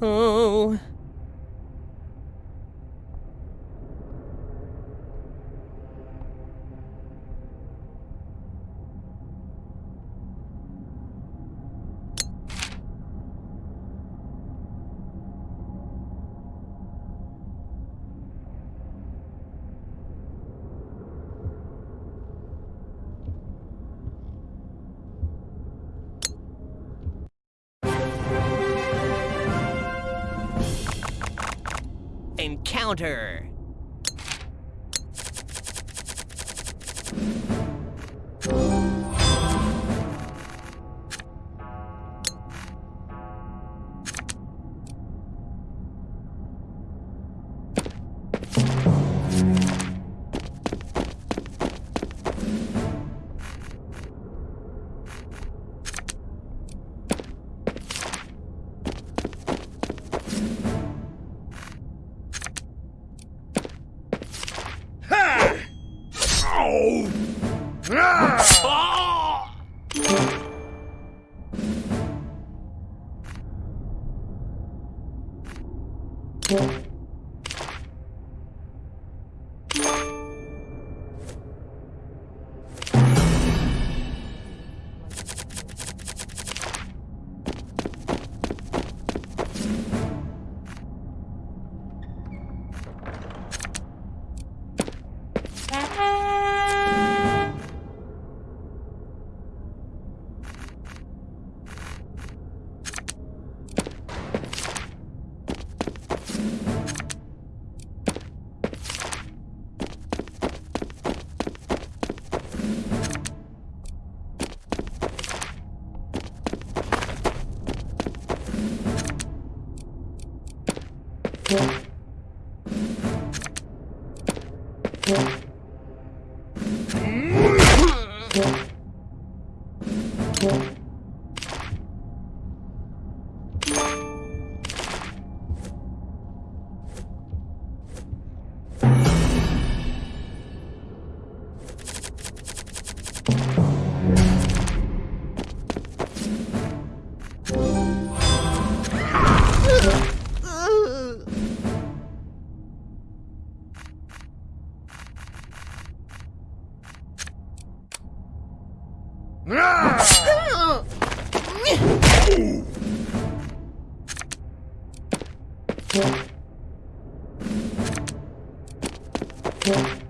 Oh. counter. Encounter.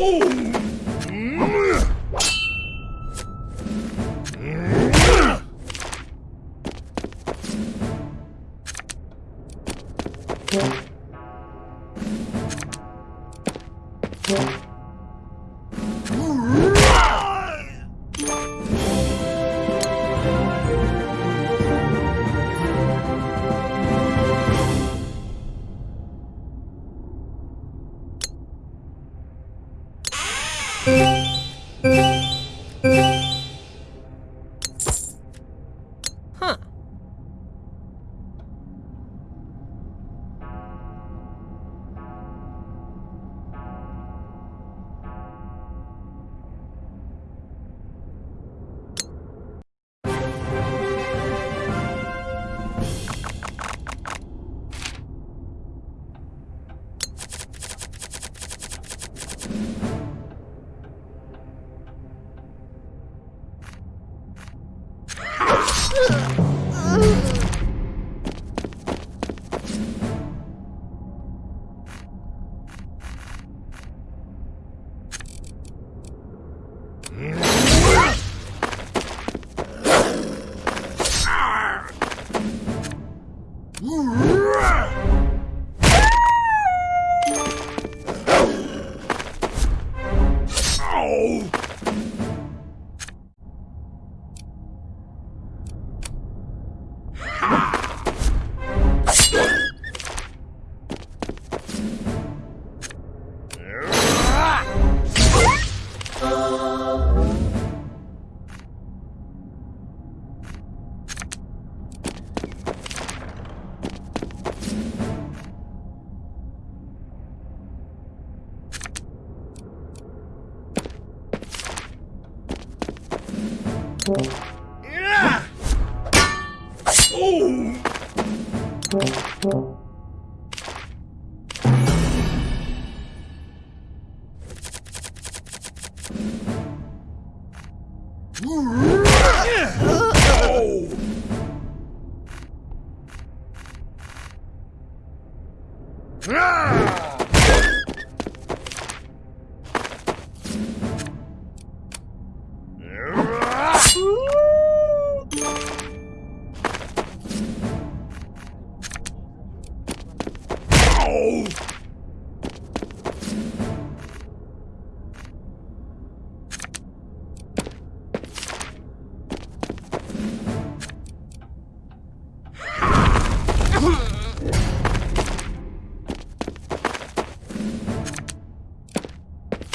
¡Oh! Oh!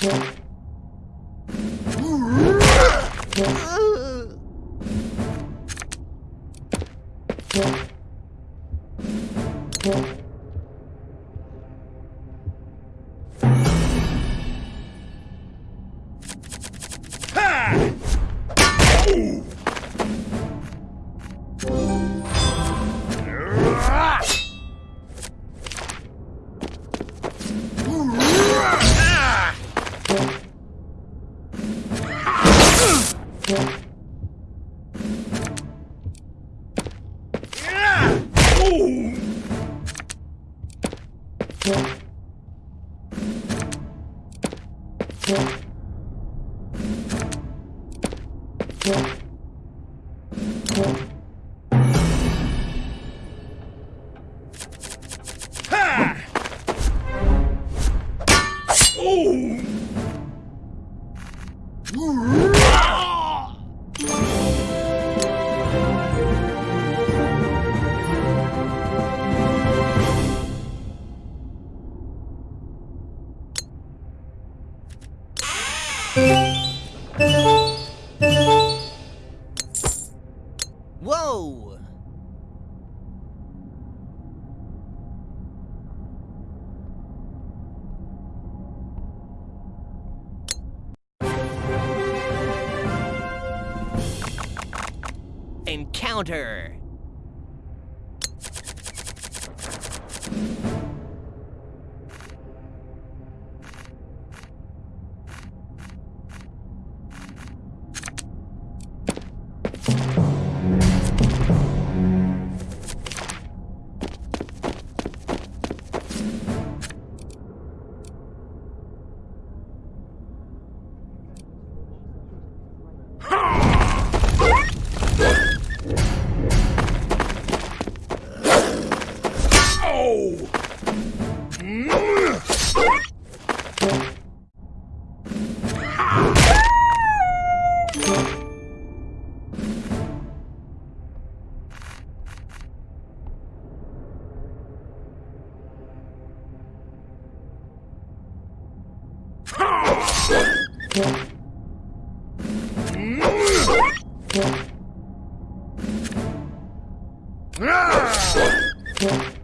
Yeah. Whoa! Encounter! Ah!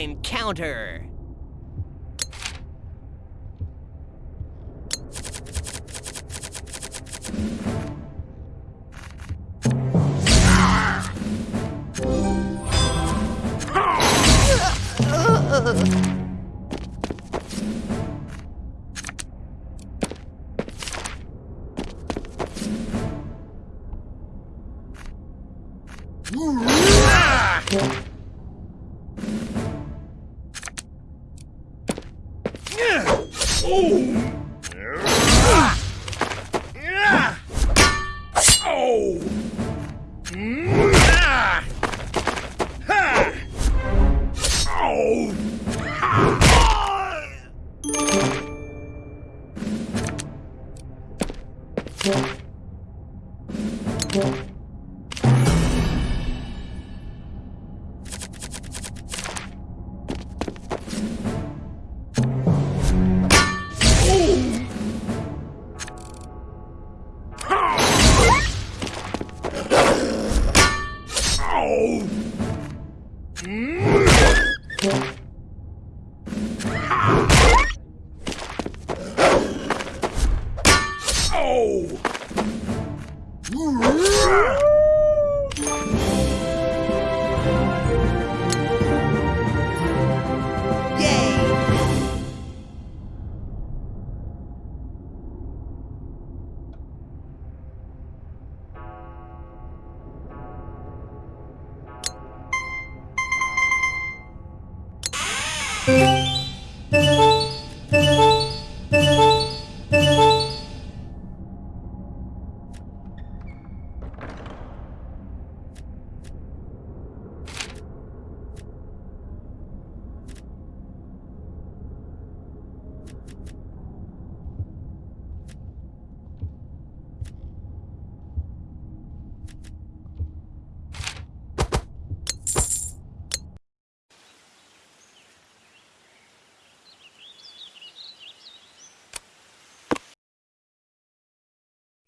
encounter. Yeah.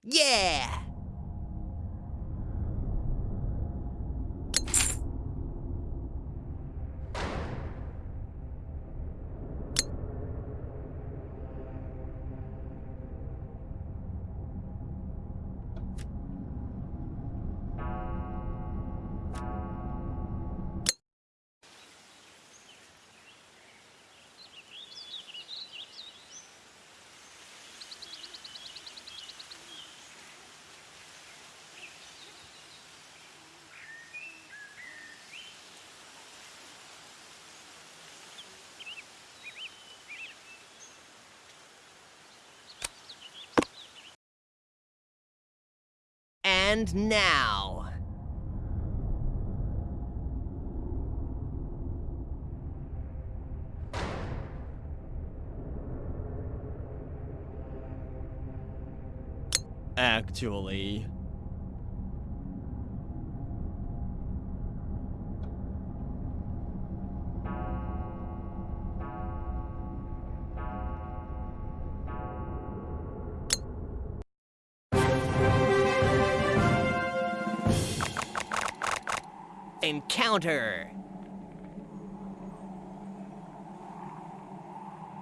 Yeah! And now. Actually. Encounter.